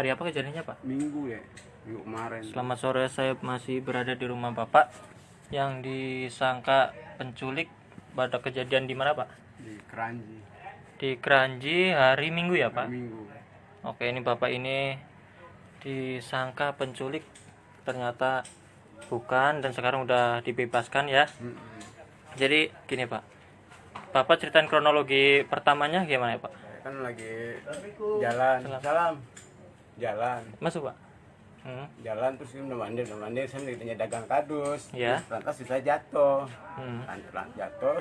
Hari apa kejadiannya Pak? Minggu ya, minggu kemarin. Selamat sore, saya masih berada di rumah Bapak yang disangka penculik pada kejadian di mana Pak? Di Keranji, Di Keranji hari Minggu ya Pak? Minggu. Oke, ini Bapak ini disangka penculik ternyata bukan dan sekarang udah dibebaskan ya. Mm-mm. Jadi gini Pak, Bapak ceritain kronologi pertamanya gimana ya Pak? Kan lagi jalan, salam, jalan, Masuk Pak. Hmm. jalan terus dia udah mandi, udah mandi, saya ditanya dagang kardus. Ya. Terus lantas saya jatuh, Hmm. lanjut jatuh,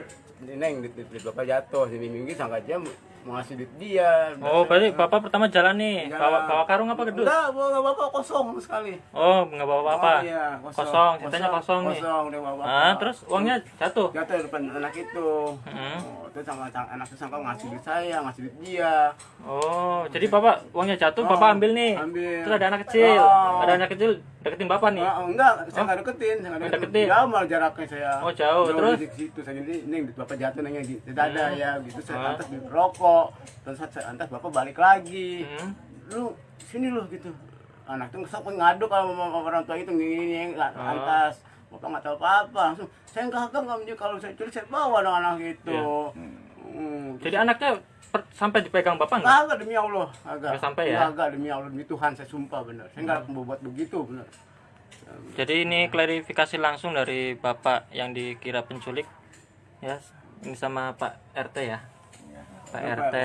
ini neng di di bapak jatuh, sini minggu sangka dia mau ngasih duit dia. Oh, berarti Bapak pertama jalan nih, Jalan. bawa bawa karung apa gedus? Enggak, bawa bapak kosong sekali. Oh, nggak bawa apa-apa. Oh, iya, kosong, ceritanya kosong, nih. Kosong, dia bawa Ah, terus uangnya jatuh. jatuh di depan anak itu. Hmm. Oh, terus sama anak itu sangka ngasih duit saya, ngasih duit dia. Oh, jadi Bapak uangnya jatuh, Bapak ambil nih. Ambil. Terus ada anak kecil, Oh. ada anak kecil deketin Bapak nih. Ah, enggak, saya nggak deketin, saya nggak Nggak deketin? Jauh malah jaraknya saya. Oh, jauh. Terus? di situ saya jadi neng bapak jatuh nengnya di di dada ya gitu. Saya Ah. lantas di rokok. Terus saya lantas bapak balik lagi. Hmm. Lu sini lu gitu. Anak tuh kesok ngadu kalau sama orang tua itu gini Ah. lantas. Bapak nggak tahu apa-apa langsung saya nggak kagak nggak menjadi kalau saya culik saya bawa dong anak itu. Hmm. Jadi anaknya per- sampai dipegang Bapak nggak? Kagak demi Allah, agak. Nggak sampai ya? Kagak demi Allah demi Tuhan saya sumpah bener. Saya nggak mau buat begitu bener. Jadi ini klarifikasi langsung dari Bapak yang dikira penculik. Ya, ini sama Pak RT ya. Pak RT.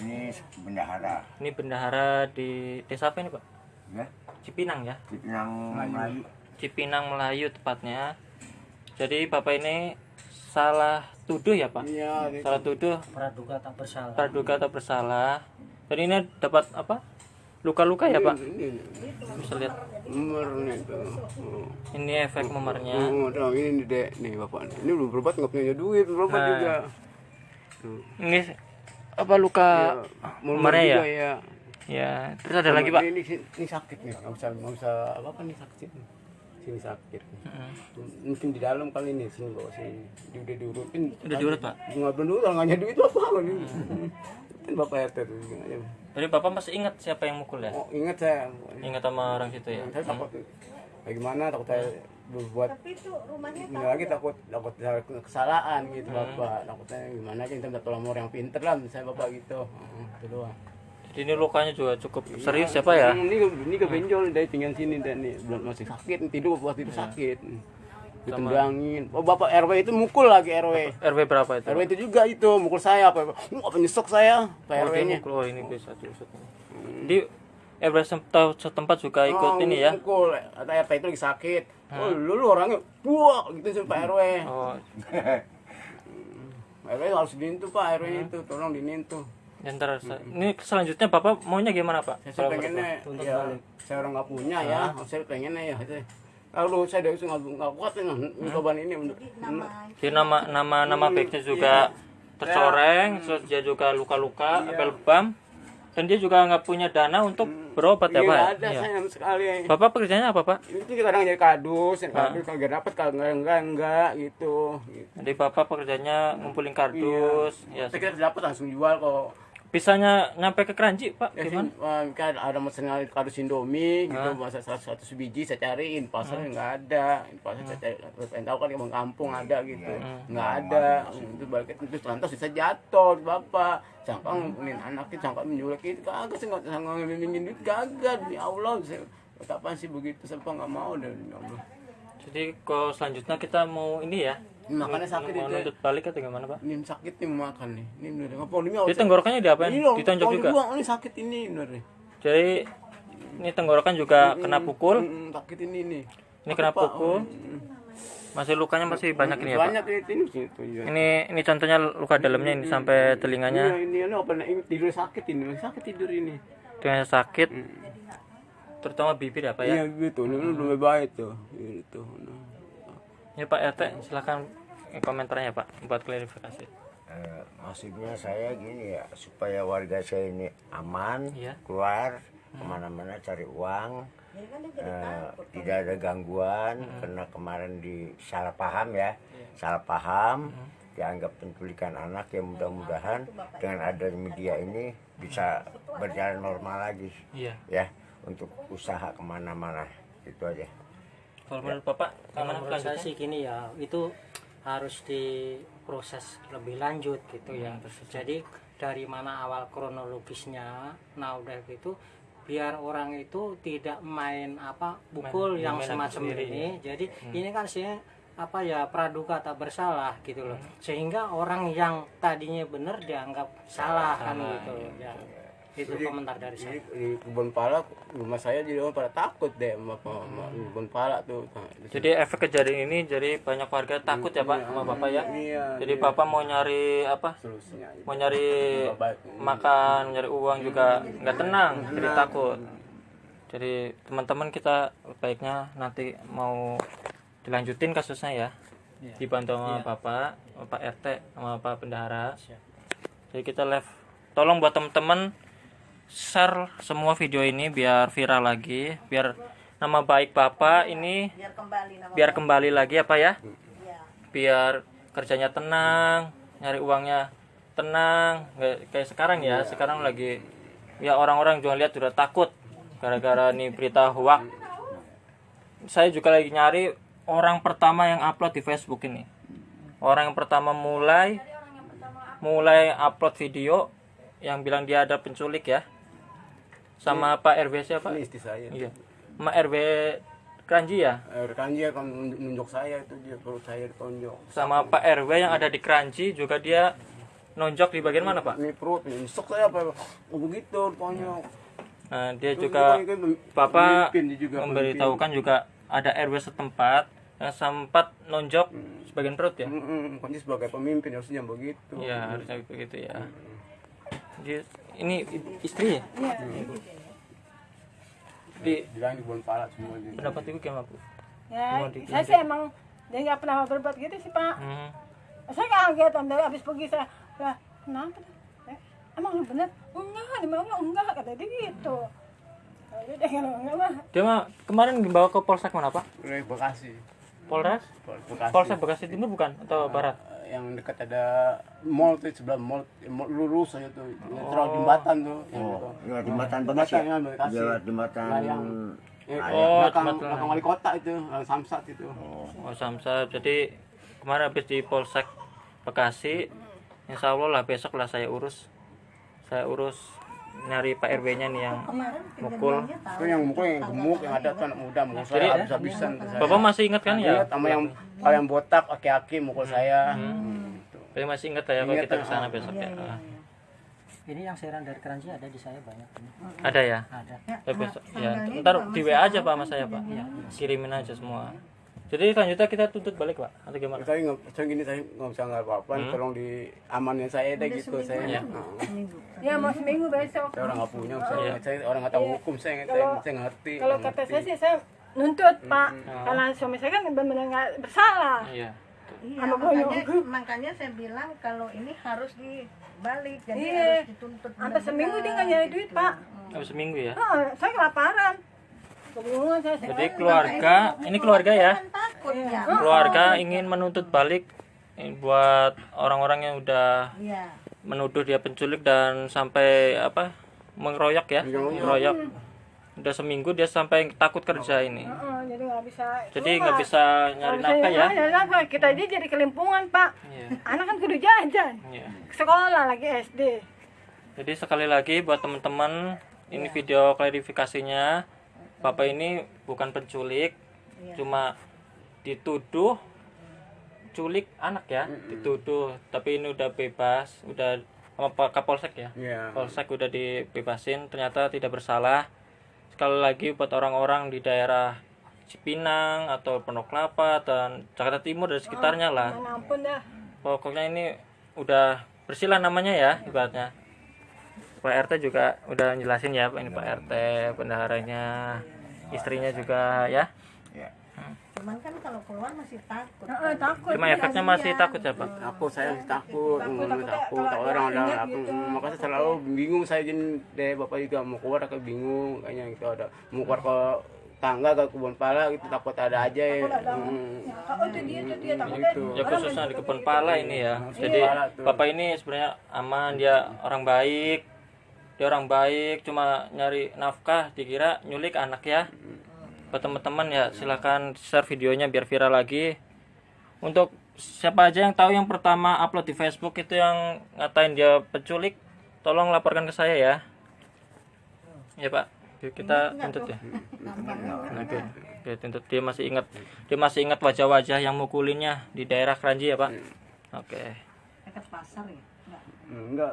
Ini bendahara, Ini bendahara di desa apa ini, Pak? ya, Cipinang ya. di Pinang Melayu. Cipinang Melayu tepatnya. Jadi Bapak ini salah tuduh ya, Pak? Iya, di- Salah tuduh praduga tak bersalah praduga atau bersalah. Dan ini dapat apa? Luka-luka ya, Pak? ini Bisa lihat. nomornya itu. Oh. Ini efek memernya. Oh, tahu ini nih dek nih bapak. Ini belum berobat nggak punya duit, berobat Nah. juga. Ini apa luka Memer memernya ya? ya. Ya, terus ada lagi, Pak. Ini, ini, ini sakit nih, nggak bisa nggak bisa apa apa nih sakit. Sini sakit. Mm. Mungkin di dalam kali ini sini bawa sini. Dia udah diurutin. Udah diurut, Pak? Nggak belum diurut, nggak ada duit apa ini. Kan bapak RT tuh. ya. Jadi Bapak masih ingat siapa yang mukul ya? Oh, ingat saya. Ingat sama orang situ ya? Saya takut bagaimana takut saya berbuat ini lagi takut takut saya kesalahan gitu bapak takutnya gimana aja kita minta tolong orang yang pinter lah saya bapak gitu Hmm, itu doang ini lukanya juga cukup serius siapa ya? Hmm, ini ini kebenjol dari tinggal sini dan nih. Belum masih sakit tidur buat tidur sakit. Ditendangin. Oh bapak RW itu mukul lagi RW RW berapa itu? RW itu juga itu mukul saya apa apa nyesek saya pak Oh, RW dia nya mukul. Oh, ini bisa diusut. Di RW setempat, juga ikut ini ya? mukul. Atau RT itu lagi sakit. Oh lu, lu orangnya buak gitu sih pak RW Oh, RW harus diintu pak RW itu. Tolong dinintu ya ntar sa- ini selanjutnya Bapak maunya gimana Pak? saya Kalau pengennya menurut ya saya orang nggak punya ya saya pengennya ya itu kalau saya dari nggak nggak kuat ya mencoba ini untuk. Jadi nama nama nama baiknya juga tercoreng, terus dia juga luka-luka, apel lebam, dan dia juga nggak punya dana untuk berobat ya Iya, Pak? ya? ada Iya. sayang sekali Bapak pekerjaannya apa Pak? itu kadang jadi kardus yang kardus kalau nggak dapat kalau nggak enggak enggak gitu gitu. Jadi Bapak pekerjaannya ngumpulin kardus, ya. saya dapat langsung jual kok Bisanya nyampe ke Keranji Pak? Ya, Gimana? sih, kan ada mesen kardus Indomie gitu masa seratus seratus biji saya cariin pasarnya nggak ada. Pasar saya cari pengen tahu kan emang kampung ada gitu. Nggak ada. itu balik itu lantas bisa jatuh bapak sangka ngumpulin anaknya sangka menjual itu kagak sih nggak sangka ngambilin duit kagak demi Allah. Saya kapan sih begitu saya nggak mau? Dan demi Allah. Jadi kalau selanjutnya kita mau ini ya, makanya sakit mau itu nuntut balik atau gimana Pak? ini sakit nih makan nih ini bener ngapa ini Jadi tenggorokannya diapain? ini Ditonjok juga. ini sakit ini bener nih Jadi ini tenggorokan juga kena pukul, Mm, sakit ini nih ini kena Pak, pukul. mm. Masih lukanya masih banyak ini ya Pak. banyak itu ini situ ya. Ini ini contohnya luka dalamnya ini sampai Iya, telinganya ini ini apa ini tidur sakit ini sakit tidur ini dengan sakit, terutama bibir apa ya? iya gitu ini belum baik tuh gitu Ini Pak RT silakan komentarnya Pak buat klarifikasi. Eh, maksudnya saya gini ya supaya warga saya ini aman Iya. keluar ke mana-mana cari uang eh, tidak ada gangguan karena kemarin di salah paham ya salah paham dianggap penculikan anak ya mudah-mudahan dengan adanya media ini bisa berjalan normal lagi. Iya. ya untuk usaha ke mana-mana itu aja. Kalau menurut Bapak Kalau menurut saya sih gini ya, itu harus diproses lebih lanjut gitu ya. Hmm, Jadi dari mana awal kronologisnya, nah udah gitu biar orang itu tidak main apa pukul Main- yang main semacam sendiri, ini. Jadi ini kan sih apa ya praduga tak bersalah gitu loh. Sehingga orang yang tadinya benar dianggap salah kan Salah, gitu. Ya. Itu Jadi- komentar dari Jadi saya. di kebun pala rumah saya jadi orang pada takut deh sama, sama, sama kebun pala tuh. Nah, di Jadi efek kejadian ini jadi banyak warga takut ya Pak sama Bapak ya. Iya, Jadi Bapak mau nyari apa? solusinya. Mau nyari makan, nyari uang juga nggak tenang, jadi takut. Jadi teman-teman kita baiknya nanti mau dilanjutin kasusnya ya. Iya. Dibantu sama Bapak, Bapak RT sama Bapak Bendahara. Siap. Jadi kita live. Tolong buat teman-teman share semua video ini biar viral lagi, biar nama baik Bapak ini biar kembali nama biar kembali lagi apa ya? ya. Biar kerjanya tenang, nyari uangnya tenang, nggak kayak sekarang ya. Sekarang lagi ya orang-orang juga lihat sudah takut gara-gara nih berita hoax. Saya juga lagi nyari orang pertama yang upload di Facebook ini. Orang yang pertama mulai mulai upload video yang bilang dia ada penculik ya. Sama Pak RW siapa? Ini istri saya. Iya. Sama RW Kranji ya? Eh, Rekan dia kan nunjuk saya itu dia perut saya ditonjok. sama Pak RW yang ada di Kranji juga dia nonjok di bagian mana Pak? Ini perut, ini sok saya apa? Oh begitu ditonjok. Nah, dia Terus juga pem- Bapak juga memberitahukan juga ada RW setempat yang sempat nonjok sebagian perut ya? Mm-mm, kan dia sebagai pemimpin harusnya begitu. Iya harusnya begitu ya. Dia, ini istri ya? Di Bilang di kebun pala semua dia. pendapat ibu gimana Bu? Ya, di- saya sih emang dia nggak pernah berbuat gitu sih pak. Hmm. Saya kaget om dari habis pergi saya, lah kenapa? Eh, emang lu bener? Enggak, dia bilang enggak kata dia gitu. Dia mah, Dia mah kemarin dibawa ke Polsek mana Pak? Dari Bekasi. Polres? Pol- Bekasi. Polsek Bekasi Timur bukan atau Barat? Yang dekat ada mall tuh sebelah mall, mall lurus aja tuh. Oh. terus jembatan tuh yang oh. itu. ya jembatan Jembatan Bekasi yang Bekasi. ya jembatan Nah, yang eh, Oh, belakang, belakang wali kota itu Samsat itu. Oh. Samsa, jadi kemarin habis di Polsek Bekasi, Insya Allah lah besok lah saya urus, saya urus nyari Pak RW-nya nih yang kemarin mukul. itu yang mukul yang gemuk yang ada tuh anak muda mukul Jadi, saya habis-habisan tuh saya. Bapak masih ingat kan ya? Sama yang kalau yang botak aki-aki mukul saya Hmm, gitu. Saya masih ingat ya kalau kita ke sana ah. besok ya. Ah. Ini yang seran dari Keranji ada di saya banyak ini. Ada ya? Ada. Ya, besok. Ya, ntar di WA aja Pak sama saya Pak. Kirimin aja semua. Jadi selanjutnya kita tuntut balik Pak atau gimana? saya nggak saya gini saya nggak bisa nggak apa-apa tolong di amanin saya deh gitu saya Iya. Seminggu ya mau seminggu besok. saya orang nggak punya saya, Iya. saya orang nggak tahu hukum saya saya, Kalau- saya ngerti Kalau nggak kata saya sih saya nuntut pak, karena suami saya kan benar-benar nggak bersalah. Iya. iya makanya makanya saya bilang kalau ini harus dibalik jadi Iya. harus dituntut Sampai seminggu dia nggak nyari duit pak. Habis seminggu ya. Ah, saya kelaparan. Jadi keluarga, ini keluarga ya. takut ya Keluarga ingin menuntut balik eh, buat orang-orang yang udah iya menuduh dia penculik dan sampai apa mengeroyok ya mengeroyok udah seminggu dia sampai takut kerja ini jadi nggak bisa. jadi nggak bisa nyari nafkah ya nyari nafkah. Kita aja jadi kelimpungan pak. Iya, Anak kan kudu jajan. iya. Sekolah lagi SD. jadi sekali lagi buat teman-teman ini video klarifikasinya bapak ini bukan penculik cuma dituduh culik anak ya dituduh. Tapi ini udah bebas udah sama Pak Kapolsek ya? Iya. Polsek udah dibebasin ternyata tidak bersalah. Sekali lagi buat orang-orang di daerah Cipinang atau Pondok Kelapa dan Jakarta Timur dan sekitarnya lah. ampun dah. pokoknya ini udah bersih lah namanya ya ibaratnya Pak RT juga udah jelasin ya ini Pak RT bendaharanya istrinya juga ya. Ya cuman kan kalau keluar masih takut. Ah, takut. cuma efeknya masih takut ya Pak takut saya masih takut. Takut, takut, takut, kalau orang ada aku gitu. makanya saya selalu bingung saya jadi deh bapak juga mau keluar aku bingung. Kayaknya gitu ada. Mau keluar ke tangga ke kebun pala gitu takut ada aja ya. Hmm, Oh itu dia itu dia takutnya. gitu. Ya khususnya di kebun pala ini ya. Jadi bapak ini sebenarnya aman dia orang baik dia orang baik cuma nyari nafkah dikira nyulik anak ya. Buat teman-teman ya silahkan share videonya biar viral lagi. Untuk siapa aja yang tahu yang pertama upload di Facebook itu yang ngatain dia penculik tolong laporkan ke saya ya. Ya pak. Yuk, kita tuntut ya. Oke oke tuntut. Dia masih ingat dia masih ingat wajah-wajah yang mukulinnya di daerah Kranji ya pak? Oke. Dekat pasar ya? Enggak. enggak